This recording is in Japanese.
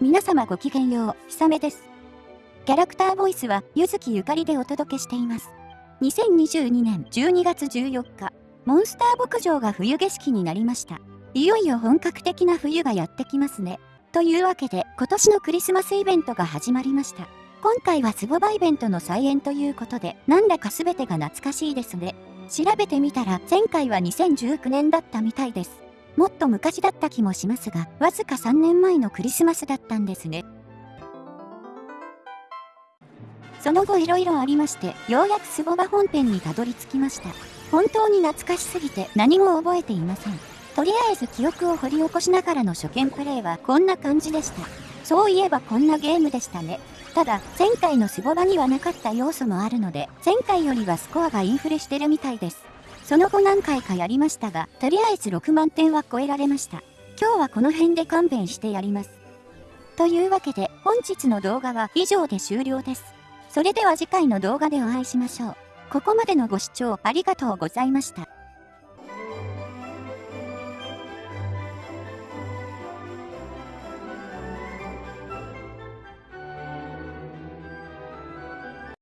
皆様ごきげんよう、ひさめです。キャラクターボイスは、ゆずきゆかりでお届けしています。2022年12月14日、モンスター牧場が冬景色になりました。いよいよ本格的な冬がやってきますね。というわけで、今年のクリスマスイベントが始まりました。今回はスボバイベントの再演ということで、なんだか全てが懐かしいですね。調べてみたら、前回は2019年だったみたいです。もっと昔だった気もしますが、わずか3年前のクリスマスだったんですね。その後色々ありまして、ようやくスボバ本編にたどり着きました。本当に懐かしすぎて何も覚えていません。とりあえず記憶を掘り起こしながらの初見プレイはこんな感じでした。そういえばこんなゲームでしたね。ただ、前回のスボバにはなかった要素もあるので、前回よりはスコアがインフレしてるみたいです。その後何回かやりましたが、とりあえず6万点は超えられました。今日はこの辺で勘弁してやります。というわけで、本日の動画は以上で終了です。それでは次回の動画でお会いしましょう。ここまでのご視聴ありがとうございました。